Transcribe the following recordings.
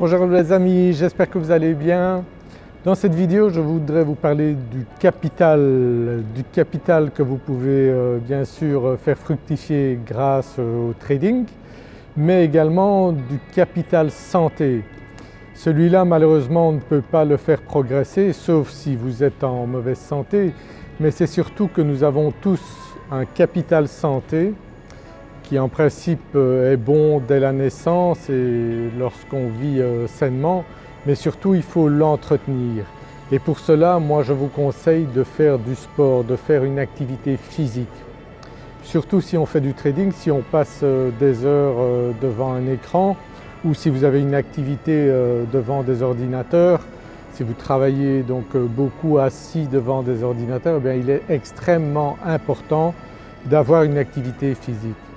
Bonjour les amis, j'espère que vous allez bien. Dans cette vidéo je voudrais vous parler du capital, du capital que vous pouvez euh, bien sûr faire fructifier grâce au trading mais également du capital santé. Celui-là malheureusement on ne peut pas le faire progresser sauf si vous êtes en mauvaise santé mais c'est surtout que nous avons tous un capital santé qui en principe euh, est bon dès la naissance et lorsqu'on vit euh, sainement, mais surtout il faut l'entretenir. Et pour cela, moi je vous conseille de faire du sport, de faire une activité physique. Surtout si on fait du trading, si on passe euh, des heures devant un écran ou si vous avez une activité devant des ordinateurs, si vous travaillez donc beaucoup assis devant des ordinateurs, eh il est extrêmement important d'avoir une activité physique.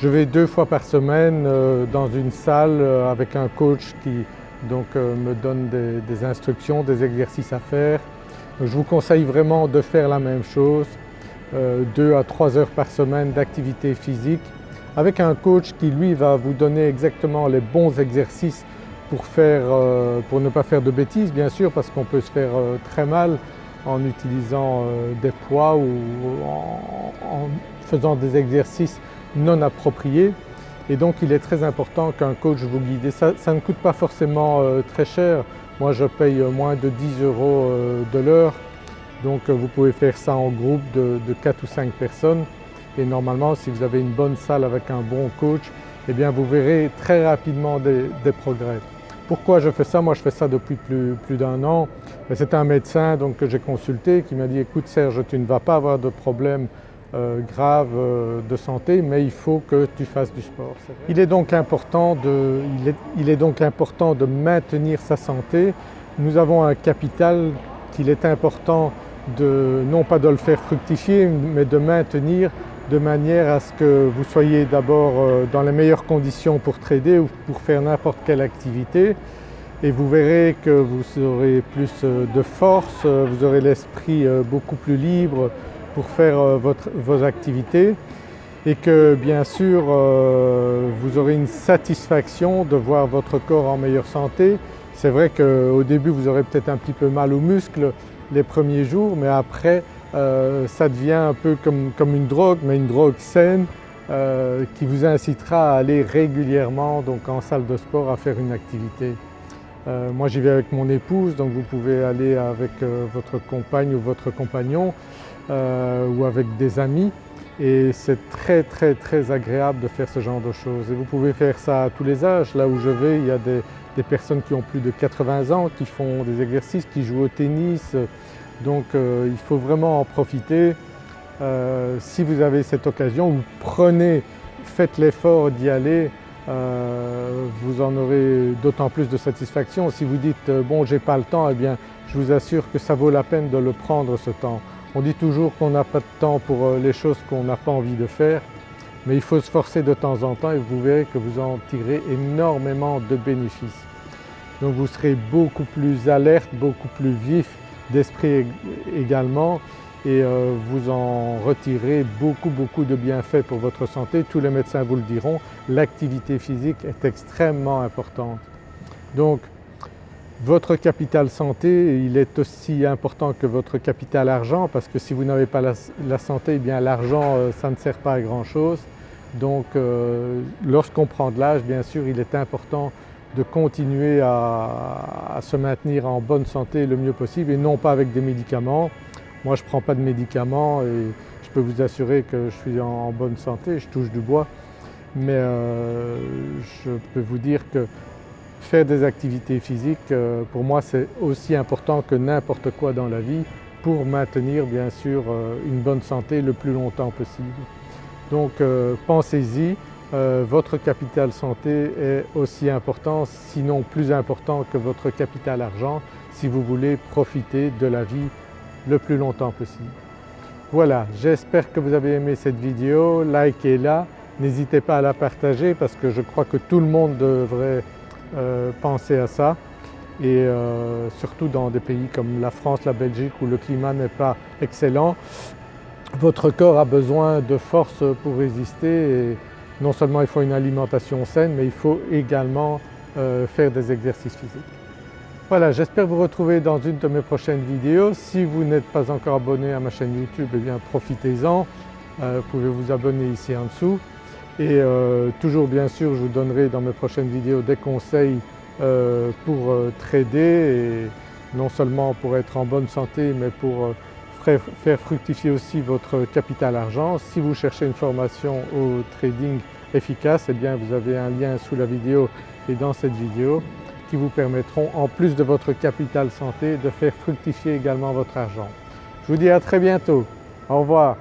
Je vais deux fois par semaine euh, dans une salle euh, avec un coach qui donc, euh, me donne des, instructions, des exercices à faire. je vous conseille vraiment de faire la même chose, deux à trois heures par semaine d'activité physique avec un coach qui lui va vous donner exactement les bons exercices pour, faire, pour ne pas faire de bêtises bien sûr parce qu'on peut se faire très mal en utilisant des poids ou en faisant des exercices non approprié et donc il est très important qu'un coach vous guide. Et ça, ne coûte pas forcément euh, très cher, moi je paye moins de 10 euros euh, de l'heure donc euh, vous pouvez faire ça en groupe de, 4 ou 5 personnes et normalement si vous avez une bonne salle avec un bon coach eh bien vous verrez très rapidement des, progrès. Pourquoi je fais ça? Moi je fais ça depuis plus, plus d'un an. C'est un médecin donc, que j'ai consulté qui m'a dit écoute Serge tu ne vas pas avoir de problème euh, grave euh, de santé mais il faut que tu fasses du sport. Il est, donc important de, il est, donc important de maintenir sa santé. Nous avons un capital qu'il est important de, non pas de le faire fructifier mais de maintenir de manière à ce que vous soyez d'abord euh, dans les meilleures conditions pour trader ou pour faire n'importe quelle activité et vous verrez que vous aurez plus de force, vous aurez l'esprit beaucoup plus libre, pour faire euh, vos activités et que bien sûr euh, vous aurez une satisfaction de voir votre corps en meilleure santé. C'est vrai qu'au début vous aurez peut-être un petit peu mal aux muscles les premiers jours mais après euh, ça devient un peu comme, comme, une drogue mais une drogue saine qui vous incitera à aller régulièrement donc en salle de sport à faire une activité. moi j'y vais avec mon épouse donc vous pouvez aller avec votre compagne ou votre compagnon euh, ou avec des amis et c'est très très très agréable de faire ce genre de choses. Et vous pouvez faire ça à tous les âges. Là où je vais, il y a des, personnes qui ont plus de 80 ans qui font des exercices, qui jouent au tennis. Donc euh, il faut vraiment en profiter. Euh, si vous avez cette occasion, vous prenez, faites l'effort d'y aller, vous en aurez d'autant plus de satisfaction. Si vous dites « bon j'ai pas le temps », eh bien je vous assure que ça vaut la peine de le prendre ce temps. On dit toujours qu'on n'a pas de temps pour euh, les choses qu'on n'a pas envie de faire, mais il faut se forcer de temps en temps et vous verrez que vous en tirez énormément de bénéfices. Donc vous serez beaucoup plus alerte, beaucoup plus vif d'esprit également et euh, vous en retirez beaucoup beaucoup de bienfaits pour votre santé. Tous les médecins vous le diront, l'activité physique est extrêmement importante. Donc votre capital santé, il est aussi important que votre capital argent parce que si vous n'avez pas la, santé, eh bien l'argent euh, ça ne sert pas à grand chose. Donc euh, lorsqu'on prend de l'âge, bien sûr, il est important de continuer à, se maintenir en bonne santé le mieux possible et non pas avec des médicaments. Moi je ne prends pas de médicaments et je peux vous assurer que je suis en, bonne santé, je touche du bois. Mais euh, je peux vous dire que Faire des activités physiques, euh, pour moi c'est aussi important que n'importe quoi dans la vie pour maintenir bien sûr euh, une bonne santé le plus longtemps possible. Donc euh, pensez-y, votre capital santé est aussi important, sinon plus important que votre capital argent si vous voulez profiter de la vie le plus longtemps possible. Voilà, j'espère que vous avez aimé cette vidéo, likez-la, n'hésitez pas à la partager parce que je crois que tout le monde devrait euh, pensez à ça et euh, surtout dans des pays comme la France, la Belgique où le climat n'est pas excellent, votre corps a besoin de force pour résister et non seulement il faut une alimentation saine mais il faut également faire des exercices physiques. Voilà, j'espère vous retrouver dans une de mes prochaines vidéos. Si vous n'êtes pas encore abonné à ma chaîne YouTube, eh bien profitez-en, vous pouvez vous abonner ici en dessous. Et toujours bien sûr je vous donnerai dans mes prochaines vidéos des conseils pour trader et non seulement pour être en bonne santé mais pour faire fructifier aussi votre capital argent. Si vous cherchez une formation au trading efficace, eh bien vous avez un lien sous la vidéo et dans cette vidéo qui vous permettront en plus de votre capital santé de faire fructifier également votre argent. Je vous dis à très bientôt, au revoir.